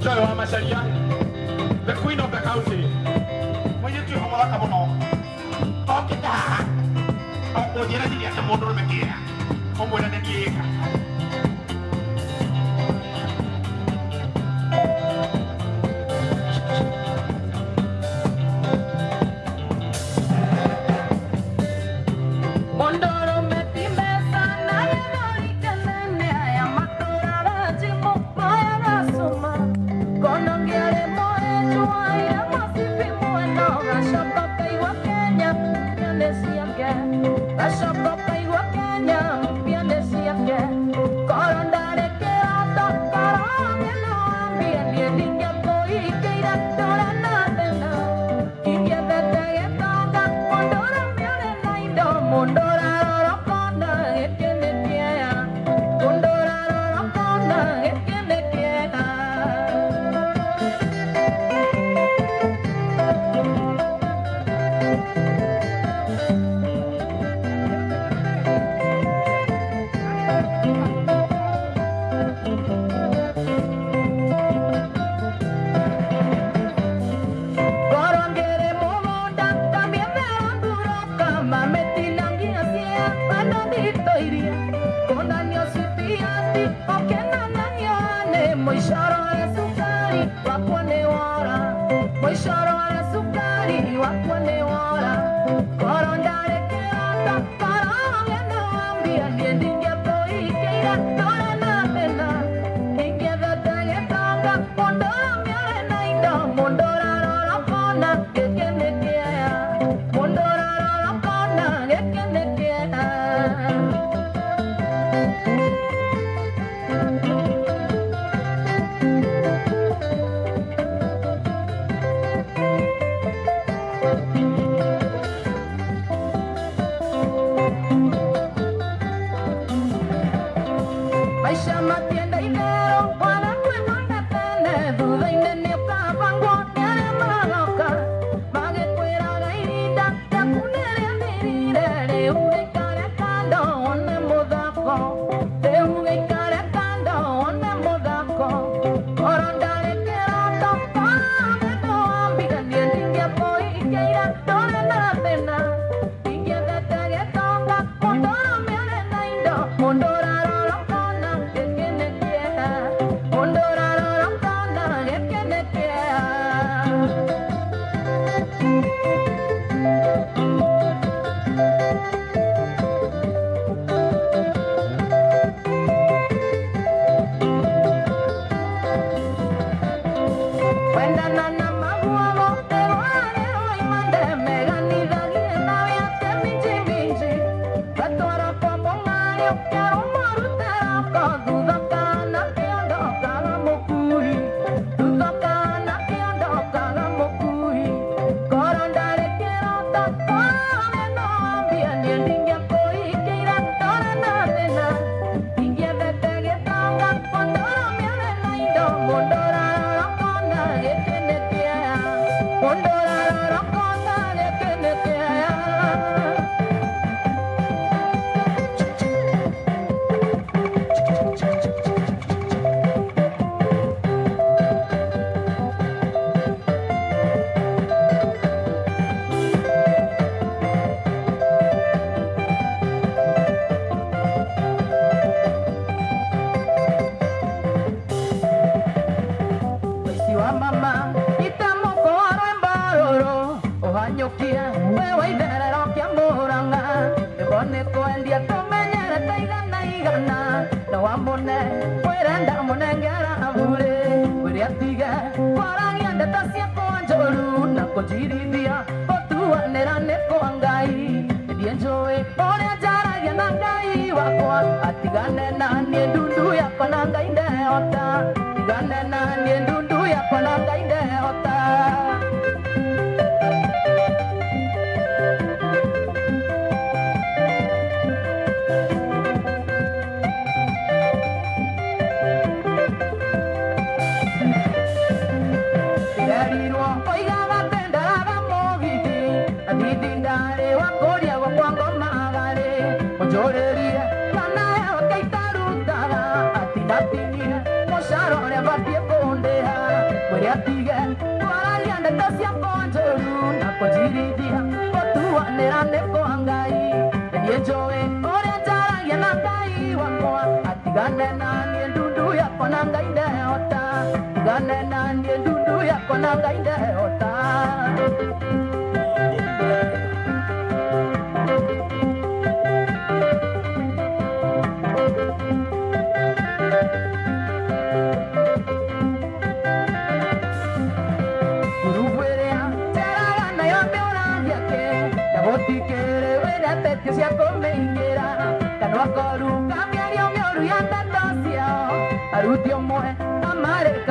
Joy wa Masharia, the queen of the country. When you two Homola Kabono, talk it down. Oh, you're not the other model of the gear. Homola the gear. rush up. mama itamukoara mbaroro uhanyukie wewe itherero kia muranga. Nigo nikwendia tumenyerete igana igana na wamune wirenda munengera abure wiri atige kwarangia ndeta ciakwa njoru na kũnjirithia gũtuanĩra nĩ kwa ngai. Ndiĩ njũĩ ũrĩa njaragia na ngai wakwa. Atigane na niĩ ndundu yakwa na ngai ndeota. Sunday wakoa atigane na niye ndundu yako na ngai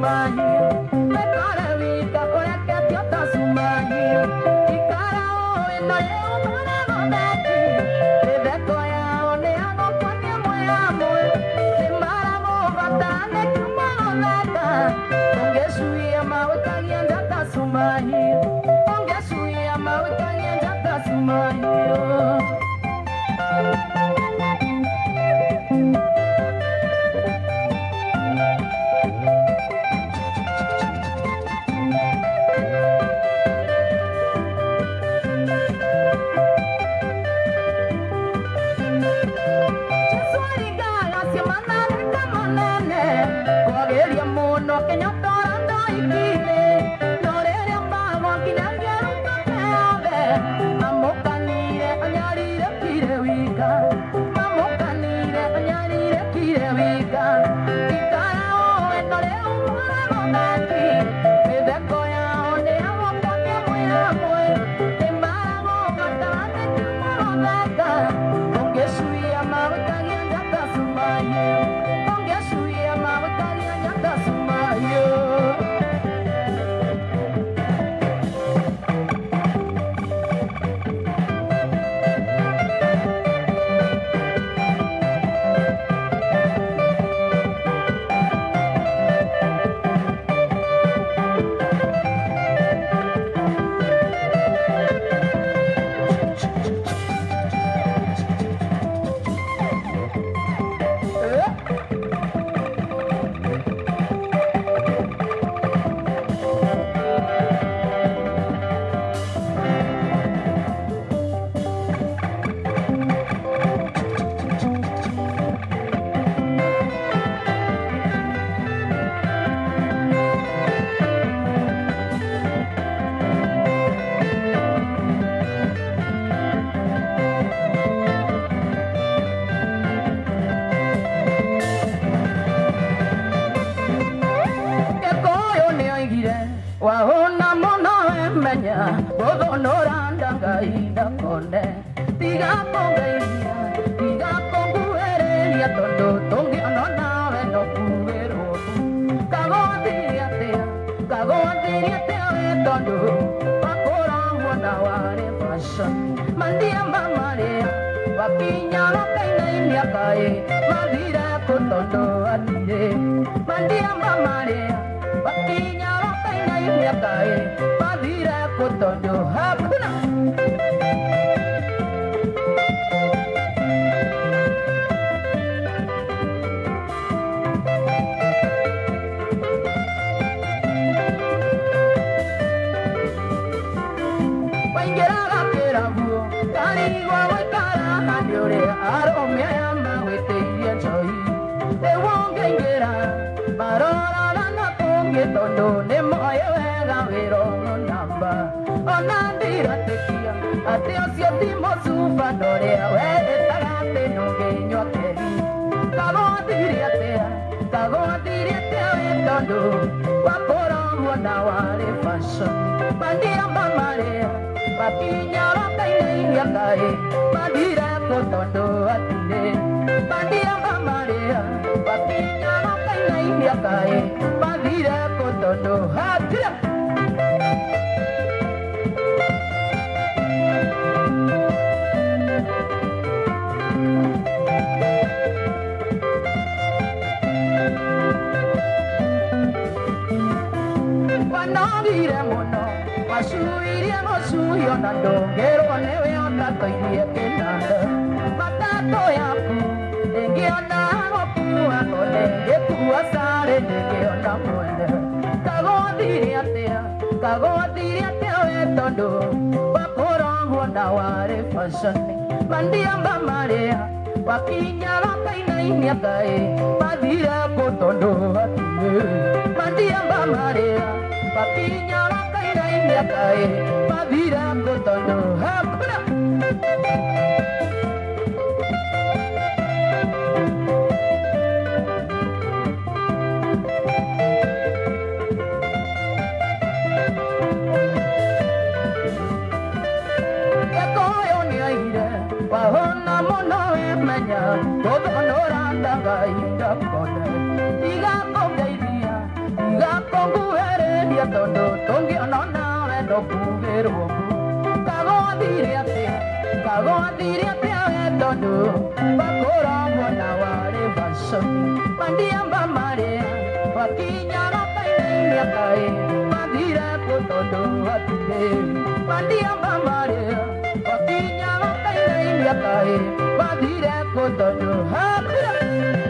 my wahũna mũno emenya gũthũnũranda ngai ndakone tiga kũngeithia tiga kũnguhĩrĩria tondũ tũngĩona nawe no kuhĩrwo kagothirie atĩa kagothirie atĩa we tondũ wakũragwo na warĩ fashion mandia mamarĩa wakinya wakainainia kaĩ mathire kũ tondũ athire. Mandia mamarĩa wakinya کیه ڏاي پاڌي رکو Ocio timozu fandore e ere bandeira nongeinoakeri Kagoa diriatea, kagoa diriatea etondo Guaporo muanauare faso Bandira mamarea, bakiña bandeira iniakae Bandira kotondo atine Bandira mamarea, bakiña orakaine iniakae Bandira a atine wanogire mũno wacuirie mũcuio na ndũngĩrwo nĩwe ũtatoirie kĩnanda matatũ yaku ndĩngĩona gũkua no ndĩngĩkua sarĩ ndĩngĩona mwene kagothirie atĩa kagothirie atĩa we tondũ wakũragwo na warĩ fashoni mandiamba marĩa wakinya wakainainia kaĩ mathire kũ tondũ hatirĩ mandiamba marĩa papinya lakai dai miat ai pavira ko tono hakuna nyodo bakora mwana wale basoni bandia mbamare bakinyala kainimya kae bandire kotodo atike bandia mbamare bakinyala kainimya kae bandire kotodo atike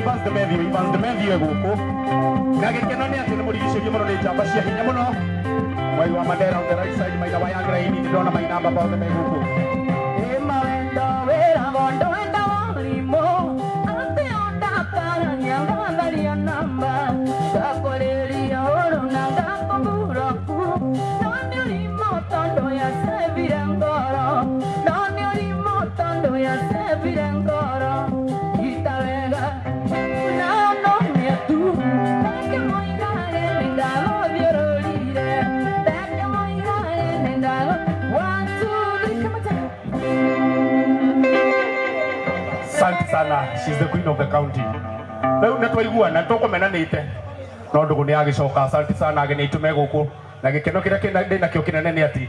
ibanze methio ibanze methio guku na gikeno ni ati ni murigicĩrie mũno nĩ njamba cia hinya mũno mwai wa mandera on the right side maina wa yangraini nĩ ndona mainamba bothe me guku asante sana. She's the queen of the county. Rä u nä twaiguana tå kå menanä te no ndå gå nä agä asante sana. Agä nä itå me gå kå na gä keno kä rä a nakä o kä nene nä atä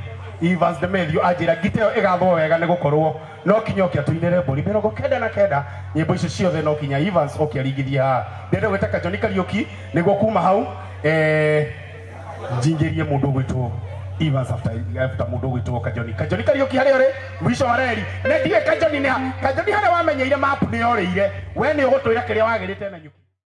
Evans de Melio ajira giteo igathwo wega ni gukorwo no kinya okia tuinire mburi mirongo kenda na kenda. Nyimbo icio ciothe no kinya Evans okia rigithia haha. Ndenda gwetaka John Kariuki niguo kuma hau. Eh njingĩrie mũndũ gwĩtwo Evans after after mudogo itwo kajoni. Kajoni kari uki hari ore mwisho wa reri. Ne diye kajoni ne kajoni hari wamenyeire map ni oreire we ni ugutwira kiria wagirite na nyuki